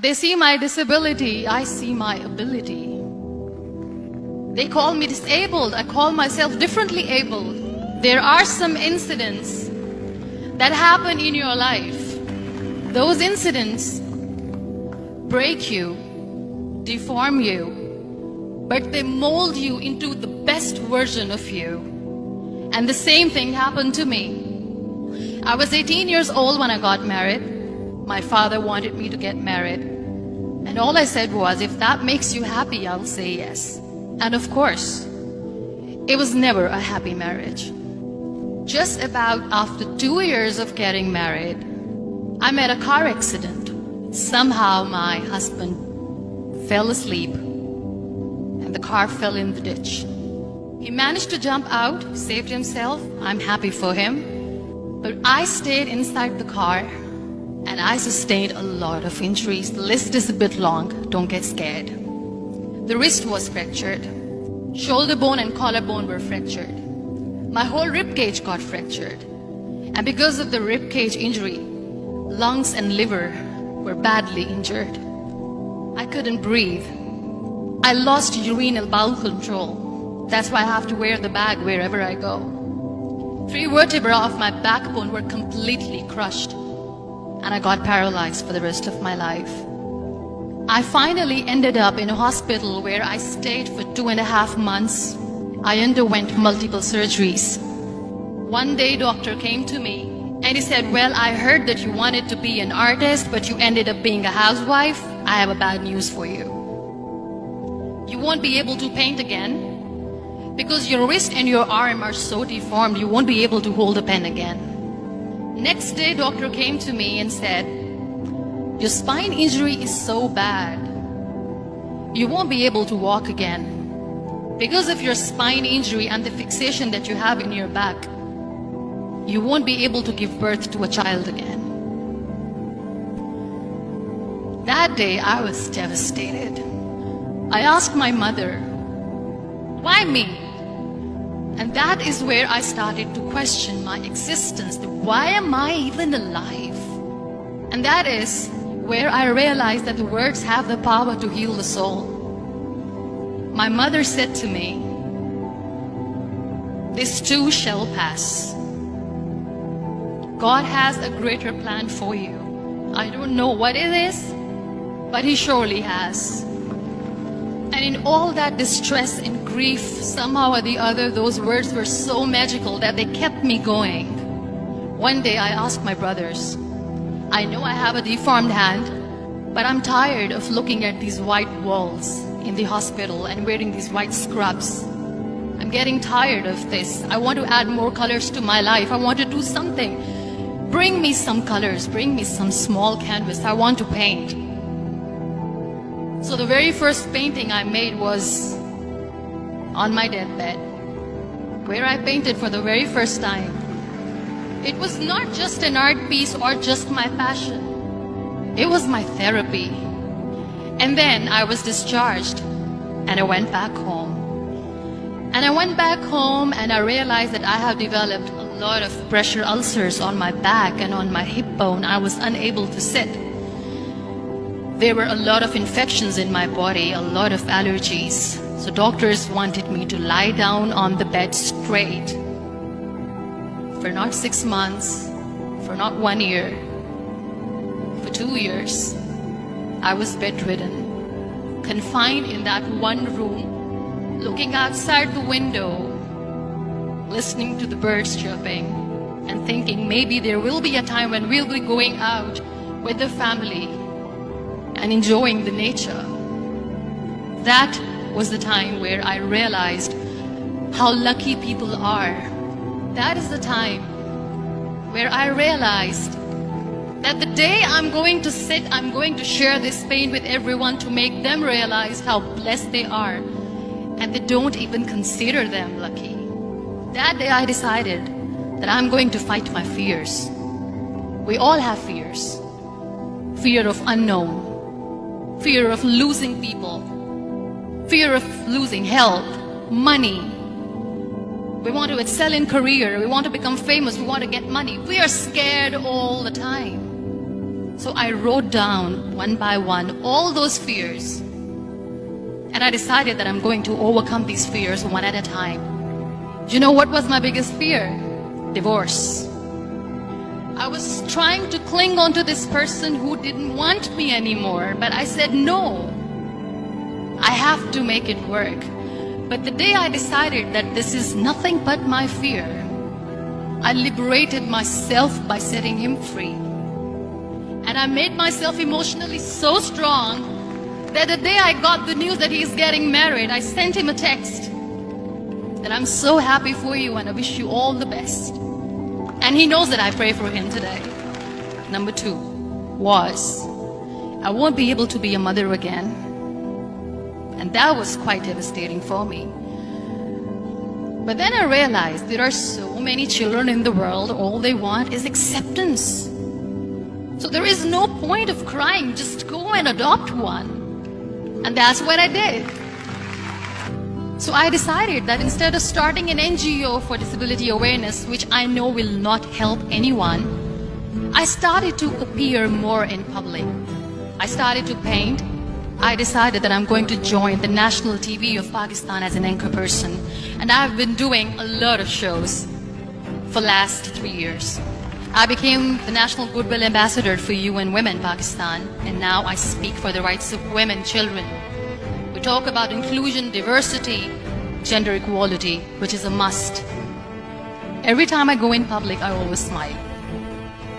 They see my disability, I see my ability. They call me disabled, I call myself differently abled. There are some incidents that happen in your life. Those incidents break you, deform you, but they mold you into the best version of you. And the same thing happened to me. I was 18 years old when I got married. My father wanted me to get married. And all I said was, if that makes you happy, I'll say yes. And of course, it was never a happy marriage. Just about after two years of getting married, I met a car accident. Somehow my husband fell asleep and the car fell in the ditch. He managed to jump out, saved himself. I'm happy for him. But I stayed inside the car and I sustained a lot of injuries. The list is a bit long, don't get scared. The wrist was fractured. Shoulder bone and collarbone were fractured. My whole rib cage got fractured. And because of the rib cage injury, lungs and liver were badly injured. I couldn't breathe. I lost urinary bowel control. That's why I have to wear the bag wherever I go. Three vertebrae of my backbone were completely crushed and I got paralyzed for the rest of my life. I finally ended up in a hospital where I stayed for two and a half months. I underwent multiple surgeries. One day doctor came to me and he said, well, I heard that you wanted to be an artist, but you ended up being a housewife. I have a bad news for you. You won't be able to paint again because your wrist and your arm are so deformed, you won't be able to hold a pen again. Next day, doctor came to me and said, your spine injury is so bad, you won't be able to walk again. Because of your spine injury and the fixation that you have in your back, you won't be able to give birth to a child again. That day, I was devastated. I asked my mother, why me? And that is where I started to question my existence. Why am I even alive? And that is where I realized that the words have the power to heal the soul. My mother said to me, this too shall pass. God has a greater plan for you. I don't know what it is, but He surely has. And in all that distress and grief, somehow or the other, those words were so magical that they kept me going. One day I asked my brothers, I know I have a deformed hand, but I'm tired of looking at these white walls in the hospital and wearing these white scrubs. I'm getting tired of this. I want to add more colors to my life. I want to do something. Bring me some colors. Bring me some small canvas. I want to paint. So the very first painting I made was on my deathbed, where I painted for the very first time. It was not just an art piece or just my passion. It was my therapy. And then I was discharged and I went back home. And I went back home and I realized that I have developed a lot of pressure ulcers on my back and on my hip bone. I was unable to sit. There were a lot of infections in my body, a lot of allergies. So doctors wanted me to lie down on the bed straight for not six months, for not one year, for two years. I was bedridden, confined in that one room, looking outside the window, listening to the birds chirping, and thinking maybe there will be a time when we'll be going out with the family and enjoying the nature. That was the time where I realized how lucky people are. That is the time where I realized that the day I'm going to sit, I'm going to share this pain with everyone to make them realize how blessed they are. And they don't even consider them lucky. That day I decided that I'm going to fight my fears. We all have fears. Fear of unknown, fear of losing people, fear of losing health, money. We want to excel in career, we want to become famous, we want to get money. We are scared all the time. So I wrote down one by one all those fears. And I decided that I'm going to overcome these fears one at a time. Do you know what was my biggest fear? Divorce. I was trying to cling on to this person who didn't want me anymore, but I said no. I have to make it work. But the day I decided that this is nothing but my fear, I liberated myself by setting him free. And I made myself emotionally so strong that the day I got the news that he's getting married, I sent him a text that I'm so happy for you and I wish you all the best. And he knows that I pray for him today. Number two was, I won't be able to be a mother again. And that was quite devastating for me. But then I realized there are so many children in the world, all they want is acceptance. So there is no point of crying, just go and adopt one. And that's what I did. So I decided that instead of starting an NGO for disability awareness, which I know will not help anyone, I started to appear more in public. I started to paint. I decided that I'm going to join the national TV of Pakistan as an anchor person. And I've been doing a lot of shows for last three years. I became the National Goodwill Ambassador for UN Women Pakistan, and now I speak for the rights of women, children, we talk about inclusion, diversity, gender equality, which is a must. Every time I go in public, I always smile.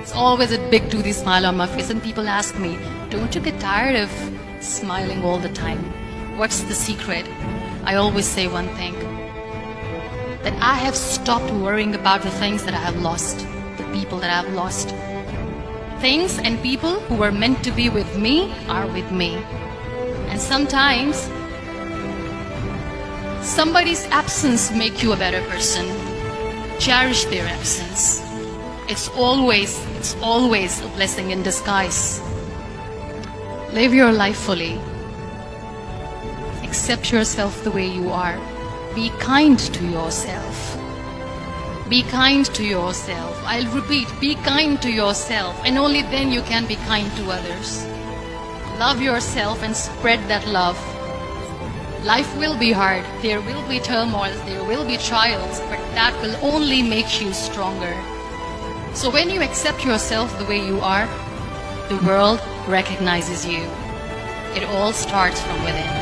It's always a big toothy smile on my face, and people ask me, don't you get tired of smiling all the time? What's the secret? I always say one thing, that I have stopped worrying about the things that I have lost, the people that I have lost. Things and people who were meant to be with me are with me. And sometimes somebody's absence make you a better person. Cherish their absence. It's always, it's always a blessing in disguise. Live your life fully. Accept yourself the way you are. Be kind to yourself. Be kind to yourself. I'll repeat, be kind to yourself, and only then you can be kind to others. Love yourself and spread that love. Life will be hard. There will be turmoils. There will be trials. But that will only make you stronger. So when you accept yourself the way you are, the world recognizes you. It all starts from within.